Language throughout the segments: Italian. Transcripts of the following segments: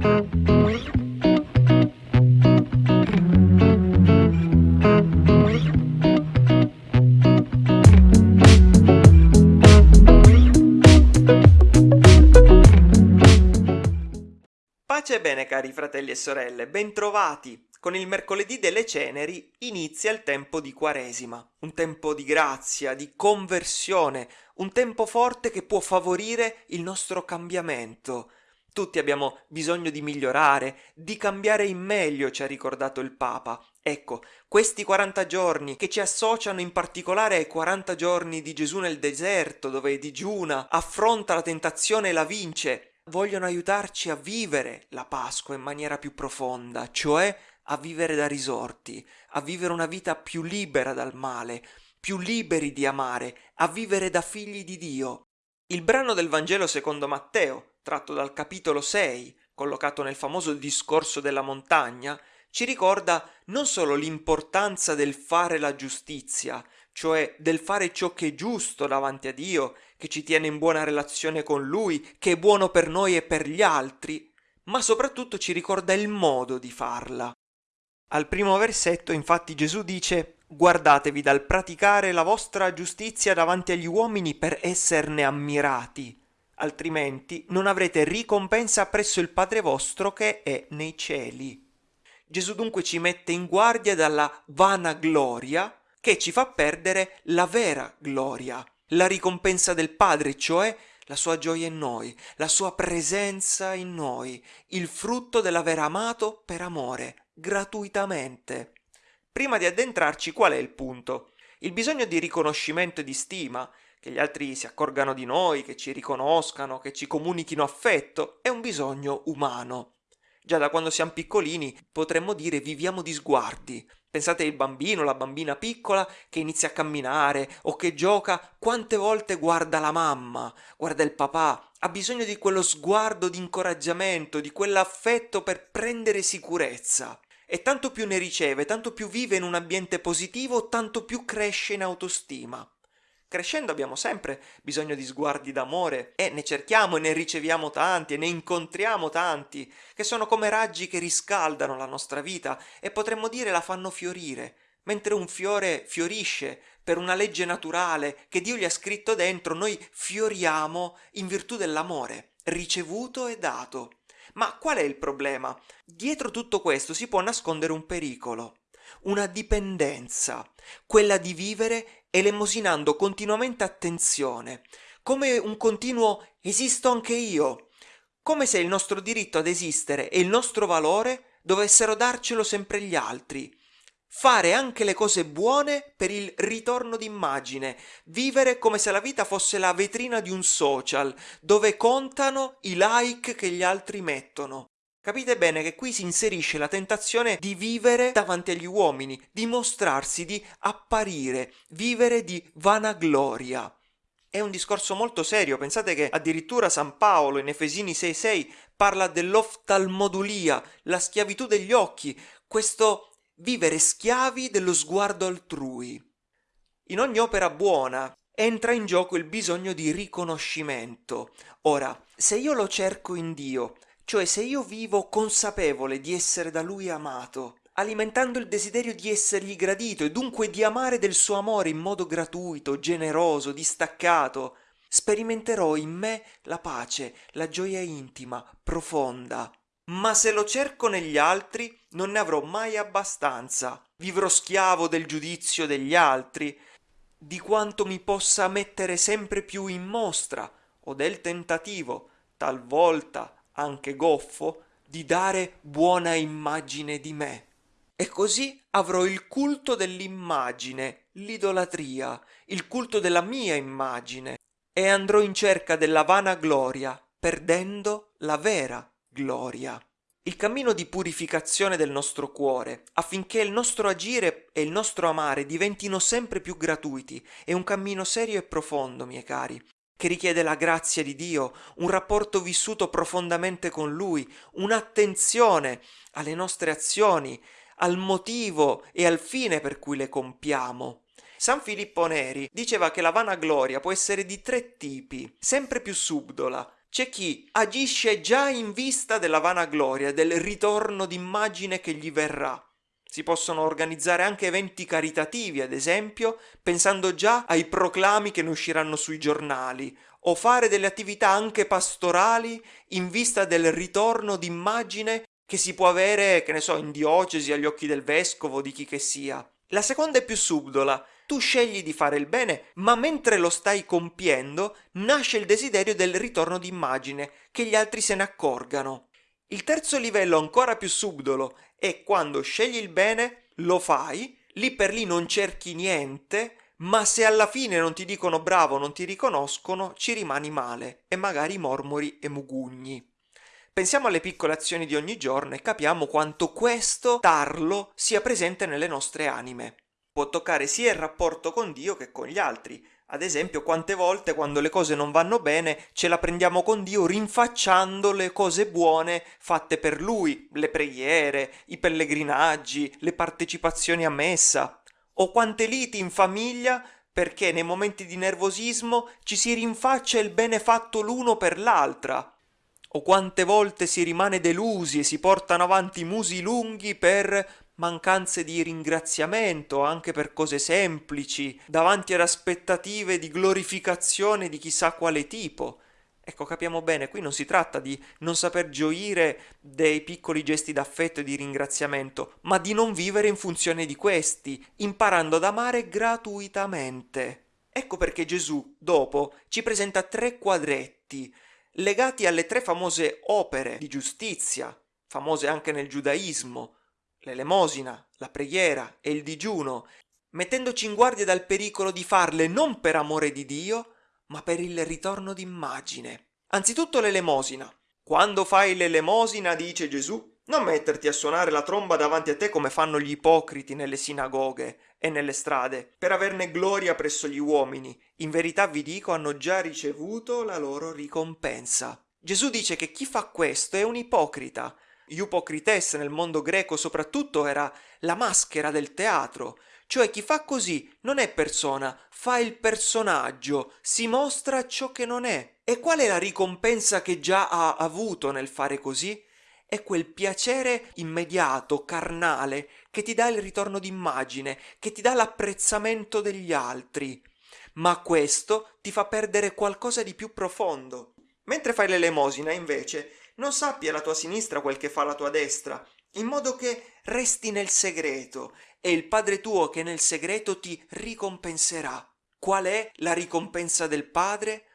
Pace e bene cari fratelli e sorelle, bentrovati! Con il mercoledì delle ceneri inizia il tempo di Quaresima, un tempo di grazia, di conversione, un tempo forte che può favorire il nostro cambiamento. Tutti abbiamo bisogno di migliorare, di cambiare in meglio, ci ha ricordato il Papa. Ecco, questi 40 giorni che ci associano in particolare ai 40 giorni di Gesù nel deserto, dove digiuna, affronta la tentazione e la vince, vogliono aiutarci a vivere la Pasqua in maniera più profonda, cioè a vivere da risorti, a vivere una vita più libera dal male, più liberi di amare, a vivere da figli di Dio. Il brano del Vangelo secondo Matteo, tratto dal capitolo 6, collocato nel famoso discorso della montagna, ci ricorda non solo l'importanza del fare la giustizia, cioè del fare ciò che è giusto davanti a Dio, che ci tiene in buona relazione con Lui, che è buono per noi e per gli altri, ma soprattutto ci ricorda il modo di farla. Al primo versetto infatti Gesù dice Guardatevi dal praticare la vostra giustizia davanti agli uomini per esserne ammirati, altrimenti non avrete ricompensa presso il Padre vostro che è nei cieli. Gesù dunque ci mette in guardia dalla vanagloria che ci fa perdere la vera gloria, la ricompensa del Padre, cioè la sua gioia in noi, la sua presenza in noi, il frutto dell'aver amato per amore, gratuitamente. Prima di addentrarci qual è il punto? Il bisogno di riconoscimento e di stima, che gli altri si accorgano di noi, che ci riconoscano, che ci comunichino affetto, è un bisogno umano. Già da quando siamo piccolini potremmo dire viviamo di sguardi. Pensate il bambino, la bambina piccola che inizia a camminare o che gioca, quante volte guarda la mamma, guarda il papà, ha bisogno di quello sguardo di incoraggiamento, di quell'affetto per prendere sicurezza. E tanto più ne riceve, tanto più vive in un ambiente positivo, tanto più cresce in autostima. Crescendo abbiamo sempre bisogno di sguardi d'amore e ne cerchiamo e ne riceviamo tanti e ne incontriamo tanti, che sono come raggi che riscaldano la nostra vita e potremmo dire la fanno fiorire. Mentre un fiore fiorisce per una legge naturale che Dio gli ha scritto dentro, noi fioriamo in virtù dell'amore, ricevuto e dato. Ma qual è il problema? Dietro tutto questo si può nascondere un pericolo, una dipendenza, quella di vivere elemosinando continuamente attenzione, come un continuo esisto anche io, come se il nostro diritto ad esistere e il nostro valore dovessero darcelo sempre gli altri, fare anche le cose buone per il ritorno d'immagine, vivere come se la vita fosse la vetrina di un social, dove contano i like che gli altri mettono. Capite bene che qui si inserisce la tentazione di vivere davanti agli uomini, di mostrarsi, di apparire, vivere di vanagloria. È un discorso molto serio, pensate che addirittura San Paolo in Efesini 6:6 parla dell'oftalmodulia, la schiavitù degli occhi, questo vivere schiavi dello sguardo altrui. In ogni opera buona entra in gioco il bisogno di riconoscimento. Ora, se io lo cerco in Dio, cioè se io vivo consapevole di essere da Lui amato, alimentando il desiderio di essergli gradito e dunque di amare del suo amore in modo gratuito, generoso, distaccato, sperimenterò in me la pace, la gioia intima, profonda, ma se lo cerco negli altri non ne avrò mai abbastanza. Vivrò schiavo del giudizio degli altri, di quanto mi possa mettere sempre più in mostra, o del tentativo, talvolta anche goffo, di dare buona immagine di me. E così avrò il culto dell'immagine, l'idolatria, il culto della mia immagine, e andrò in cerca della vana gloria, perdendo la vera gloria. Il cammino di purificazione del nostro cuore, affinché il nostro agire e il nostro amare diventino sempre più gratuiti, è un cammino serio e profondo, miei cari, che richiede la grazia di Dio, un rapporto vissuto profondamente con Lui, un'attenzione alle nostre azioni, al motivo e al fine per cui le compiamo. San Filippo Neri diceva che la vanagloria può essere di tre tipi, sempre più subdola, c'è chi agisce già in vista della vanagloria, del ritorno d'immagine che gli verrà. Si possono organizzare anche eventi caritativi, ad esempio, pensando già ai proclami che ne usciranno sui giornali, o fare delle attività anche pastorali in vista del ritorno d'immagine che si può avere, che ne so, in diocesi agli occhi del vescovo, di chi che sia. La seconda è più subdola. Tu scegli di fare il bene, ma mentre lo stai compiendo nasce il desiderio del ritorno d'immagine, che gli altri se ne accorgano. Il terzo livello, ancora più subdolo, è quando scegli il bene, lo fai, lì per lì non cerchi niente, ma se alla fine non ti dicono bravo, non ti riconoscono, ci rimani male e magari mormori e mugugni. Pensiamo alle piccole azioni di ogni giorno e capiamo quanto questo tarlo sia presente nelle nostre anime. Può toccare sia il rapporto con Dio che con gli altri. Ad esempio, quante volte quando le cose non vanno bene ce la prendiamo con Dio rinfacciando le cose buone fatte per Lui, le preghiere, i pellegrinaggi, le partecipazioni a messa, o quante liti in famiglia perché nei momenti di nervosismo ci si rinfaccia il bene fatto l'uno per l'altra, o quante volte si rimane delusi e si portano avanti musi lunghi per mancanze di ringraziamento, anche per cose semplici, davanti ad aspettative di glorificazione di chissà quale tipo. Ecco, capiamo bene, qui non si tratta di non saper gioire dei piccoli gesti d'affetto e di ringraziamento, ma di non vivere in funzione di questi, imparando ad amare gratuitamente. Ecco perché Gesù, dopo, ci presenta tre quadretti, legati alle tre famose opere di giustizia, famose anche nel giudaismo, l'elemosina, la preghiera e il digiuno, mettendoci in guardia dal pericolo di farle non per amore di Dio, ma per il ritorno d'immagine. Anzitutto l'elemosina. Quando fai l'elemosina, dice Gesù, non metterti a suonare la tromba davanti a te come fanno gli ipocriti nelle sinagoghe e nelle strade, per averne gloria presso gli uomini. In verità vi dico, hanno già ricevuto la loro ricompensa. Gesù dice che chi fa questo è un ipocrita. Iupocrites nel mondo greco soprattutto era la maschera del teatro, cioè chi fa così non è persona, fa il personaggio, si mostra ciò che non è. E qual è la ricompensa che già ha avuto nel fare così? È quel piacere immediato, carnale, che ti dà il ritorno d'immagine, che ti dà l'apprezzamento degli altri. Ma questo ti fa perdere qualcosa di più profondo. Mentre fai l'elemosina, invece, non sappi alla tua sinistra quel che fa la tua destra, in modo che resti nel segreto e il Padre tuo che nel segreto ti ricompenserà. Qual è la ricompensa del Padre?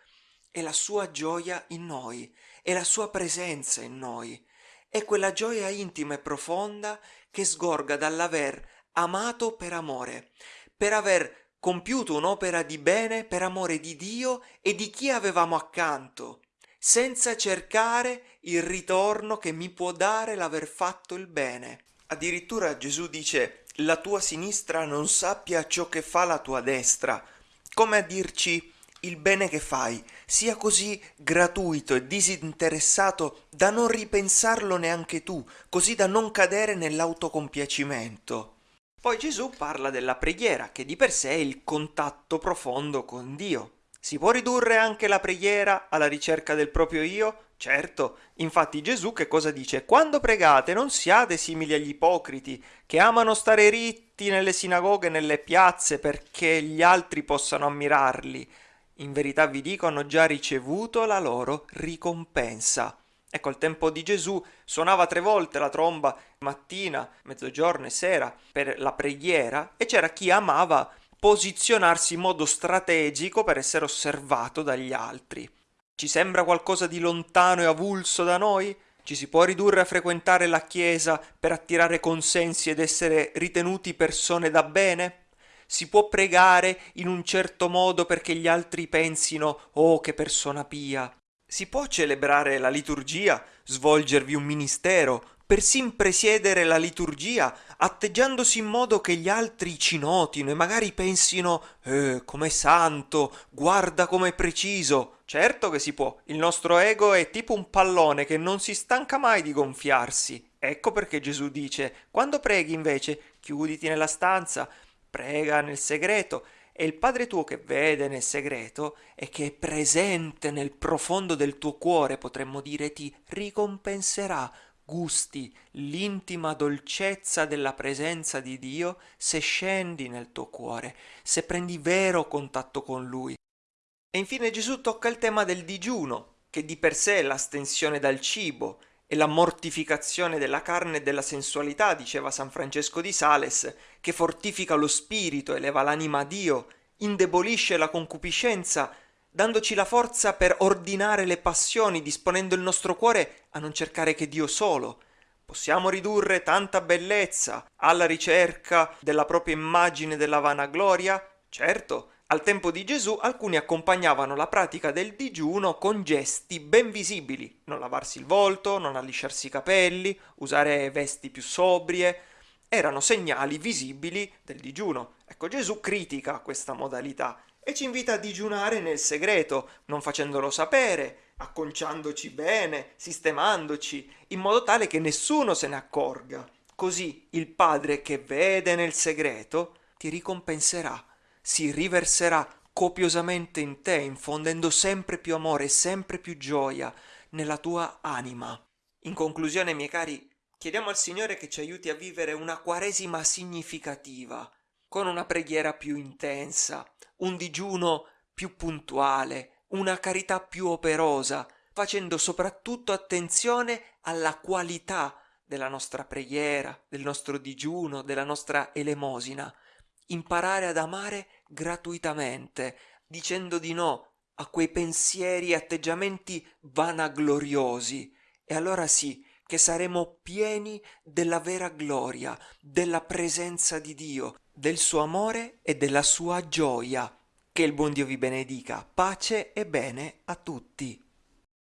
È la sua gioia in noi, è la sua presenza in noi, è quella gioia intima e profonda che sgorga dall'aver amato per amore, per aver compiuto un'opera di bene per amore di Dio e di chi avevamo accanto, senza cercare il ritorno che mi può dare l'aver fatto il bene. Addirittura Gesù dice la tua sinistra non sappia ciò che fa la tua destra, come a dirci il bene che fai sia così gratuito e disinteressato da non ripensarlo neanche tu, così da non cadere nell'autocompiacimento. Poi Gesù parla della preghiera, che di per sé è il contatto profondo con Dio. Si può ridurre anche la preghiera alla ricerca del proprio io? Certo, infatti Gesù che cosa dice? Quando pregate non siate simili agli ipocriti, che amano stare ritti nelle sinagoghe e nelle piazze perché gli altri possano ammirarli. In verità vi dico, hanno già ricevuto la loro ricompensa. Ecco, al tempo di Gesù suonava tre volte la tromba, mattina, mezzogiorno e sera, per la preghiera, e c'era chi amava posizionarsi in modo strategico per essere osservato dagli altri. Ci sembra qualcosa di lontano e avulso da noi? Ci si può ridurre a frequentare la Chiesa per attirare consensi ed essere ritenuti persone da bene? Si può pregare in un certo modo perché gli altri pensino oh che persona pia? Si può celebrare la liturgia, svolgervi un ministero, persino presiedere la liturgia, atteggiandosi in modo che gli altri ci notino e magari pensino eh, com'è santo, guarda com'è preciso. Certo che si può, il nostro ego è tipo un pallone che non si stanca mai di gonfiarsi. Ecco perché Gesù dice, quando preghi invece, chiuditi nella stanza, prega nel segreto e il Padre tuo che vede nel segreto e che è presente nel profondo del tuo cuore, potremmo dire, ti ricompenserà gusti l'intima dolcezza della presenza di Dio se scendi nel tuo cuore, se prendi vero contatto con Lui. E infine Gesù tocca il tema del digiuno, che di per sé è l'astensione dal cibo e la mortificazione della carne e della sensualità, diceva San Francesco di Sales, che fortifica lo spirito, eleva l'anima a Dio, indebolisce la concupiscenza, dandoci la forza per ordinare le passioni, disponendo il nostro cuore a non cercare che Dio solo. Possiamo ridurre tanta bellezza alla ricerca della propria immagine della vanagloria? Certo, al tempo di Gesù alcuni accompagnavano la pratica del digiuno con gesti ben visibili, non lavarsi il volto, non allisciarsi i capelli, usare vesti più sobrie, erano segnali visibili del digiuno. Ecco, Gesù critica questa modalità e ci invita a digiunare nel segreto, non facendolo sapere, acconciandoci bene, sistemandoci, in modo tale che nessuno se ne accorga. Così il Padre che vede nel segreto ti ricompenserà si riverserà copiosamente in te, infondendo sempre più amore e sempre più gioia nella tua anima. In conclusione, miei cari, chiediamo al Signore che ci aiuti a vivere una quaresima significativa, con una preghiera più intensa, un digiuno più puntuale, una carità più operosa, facendo soprattutto attenzione alla qualità della nostra preghiera, del nostro digiuno, della nostra elemosina, imparare ad amare gratuitamente, dicendo di no a quei pensieri e atteggiamenti vanagloriosi, e allora sì che saremo pieni della vera gloria, della presenza di Dio, del suo amore e della sua gioia. Che il buon Dio vi benedica. Pace e bene a tutti.